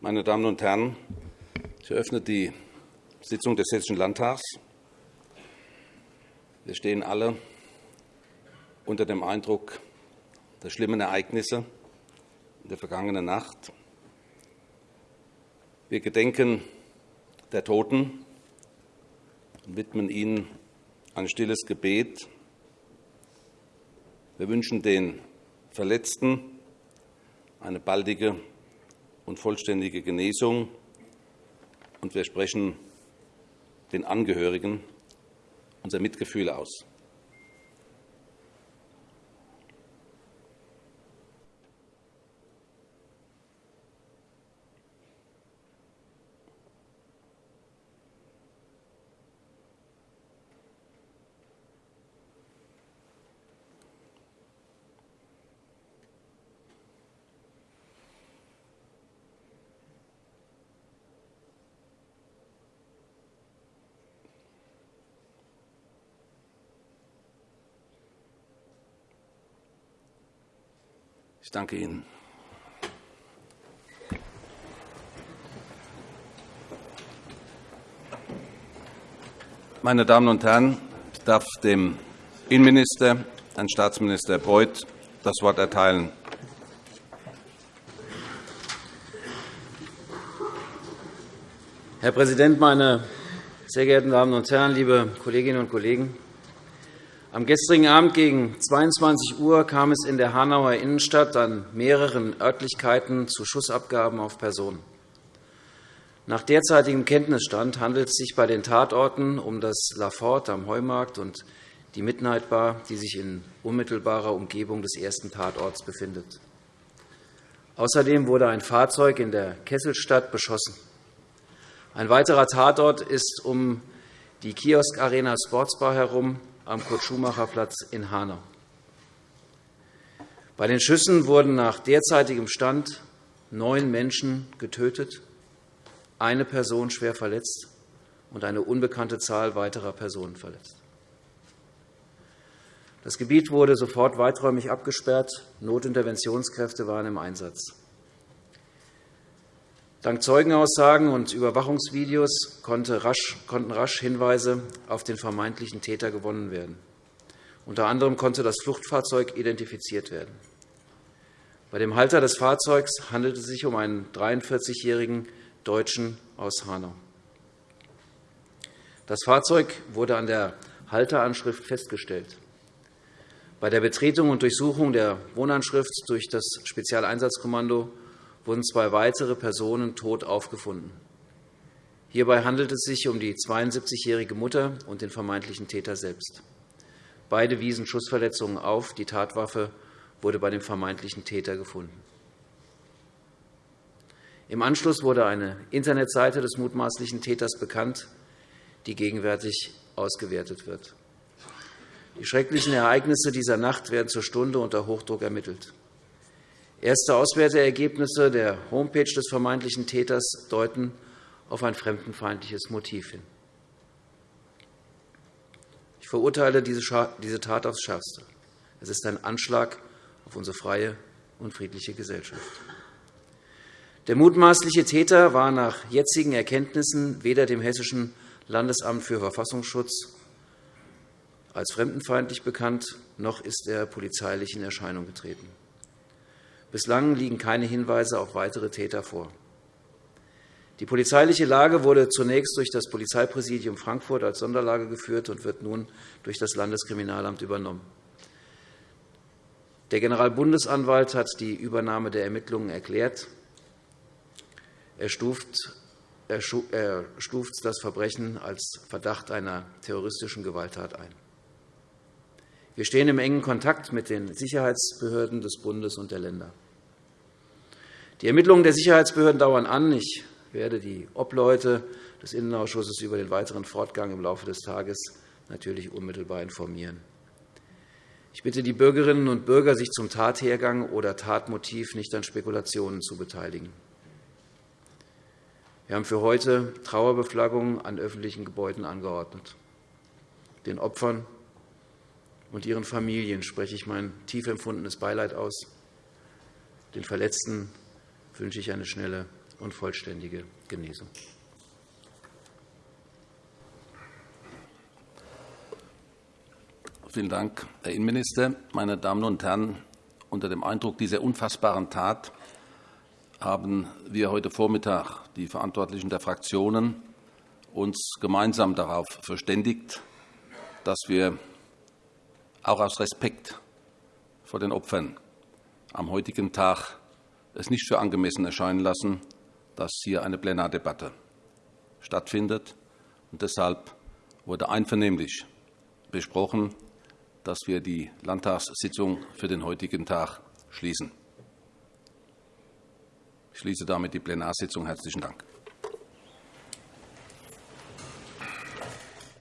Meine Damen und Herren, ich eröffne die Sitzung des Hessischen Landtags. Wir stehen alle unter dem Eindruck der schlimmen Ereignisse in der vergangenen Nacht. Wir gedenken der Toten und widmen ihnen ein stilles Gebet. Wir wünschen den Verletzten eine baldige und vollständige Genesung, und wir sprechen den Angehörigen unser Mitgefühl aus. Ich danke Ihnen. Meine Damen und Herren, ich darf dem Innenminister, Herrn Staatsminister Beuth, das Wort erteilen. Herr Präsident, meine sehr geehrten Damen und Herren, liebe Kolleginnen und Kollegen! Am gestrigen Abend gegen 22 Uhr kam es in der Hanauer Innenstadt an mehreren Örtlichkeiten zu Schussabgaben auf Personen. Nach derzeitigem Kenntnisstand handelt es sich bei den Tatorten um das Lafort am Heumarkt und die Midnight Bar, die sich in unmittelbarer Umgebung des ersten Tatorts befindet. Außerdem wurde ein Fahrzeug in der Kesselstadt beschossen. Ein weiterer Tatort ist um die Kiosk-Arena Sportsbar herum am Kurt-Schumacher-Platz in Hanau. Bei den Schüssen wurden nach derzeitigem Stand neun Menschen getötet, eine Person schwer verletzt und eine unbekannte Zahl weiterer Personen verletzt. Das Gebiet wurde sofort weiträumig abgesperrt. Notinterventionskräfte waren im Einsatz. Dank Zeugenaussagen und Überwachungsvideos konnten rasch Hinweise auf den vermeintlichen Täter gewonnen werden. Unter anderem konnte das Fluchtfahrzeug identifiziert werden. Bei dem Halter des Fahrzeugs handelte es sich um einen 43-jährigen Deutschen aus Hanau. Das Fahrzeug wurde an der Halteranschrift festgestellt. Bei der Betretung und Durchsuchung der Wohnanschrift durch das Spezialeinsatzkommando wurden zwei weitere Personen tot aufgefunden. Hierbei handelt es sich um die 72-jährige Mutter und den vermeintlichen Täter selbst. Beide wiesen Schussverletzungen auf. Die Tatwaffe wurde bei dem vermeintlichen Täter gefunden. Im Anschluss wurde eine Internetseite des mutmaßlichen Täters bekannt, die gegenwärtig ausgewertet wird. Die schrecklichen Ereignisse dieser Nacht werden zur Stunde unter Hochdruck ermittelt. Erste Auswerteergebnisse der Homepage des vermeintlichen Täters deuten auf ein fremdenfeindliches Motiv hin. Ich verurteile diese Tat aufs Schärfste. Es ist ein Anschlag auf unsere freie und friedliche Gesellschaft. Der mutmaßliche Täter war nach jetzigen Erkenntnissen weder dem Hessischen Landesamt für Verfassungsschutz als fremdenfeindlich bekannt, noch ist er polizeilich in Erscheinung getreten. Bislang liegen keine Hinweise auf weitere Täter vor. Die polizeiliche Lage wurde zunächst durch das Polizeipräsidium Frankfurt als Sonderlage geführt und wird nun durch das Landeskriminalamt übernommen. Der Generalbundesanwalt hat die Übernahme der Ermittlungen erklärt. Er stuft das Verbrechen als Verdacht einer terroristischen Gewalttat ein. Wir stehen im engen Kontakt mit den Sicherheitsbehörden des Bundes und der Länder. Die Ermittlungen der Sicherheitsbehörden dauern an. Ich werde die Obleute des Innenausschusses über den weiteren Fortgang im Laufe des Tages natürlich unmittelbar informieren. Ich bitte die Bürgerinnen und Bürger, sich zum Tathergang oder Tatmotiv nicht an Spekulationen zu beteiligen. Wir haben für heute Trauerbeflaggungen an öffentlichen Gebäuden angeordnet. Den Opfern und ihren Familien spreche ich mein tief empfundenes Beileid aus. Den Verletzten wünsche ich eine schnelle und vollständige Genesung. Vielen Dank, Herr Innenminister. Meine Damen und Herren, unter dem Eindruck dieser unfassbaren Tat haben wir heute Vormittag, die Verantwortlichen der Fraktionen, uns gemeinsam darauf verständigt, dass wir auch aus Respekt vor den Opfern am heutigen Tag es nicht für angemessen erscheinen lassen, dass hier eine Plenardebatte stattfindet. Und deshalb wurde einvernehmlich besprochen, dass wir die Landtagssitzung für den heutigen Tag schließen. Ich schließe damit die Plenarsitzung. Herzlichen Dank.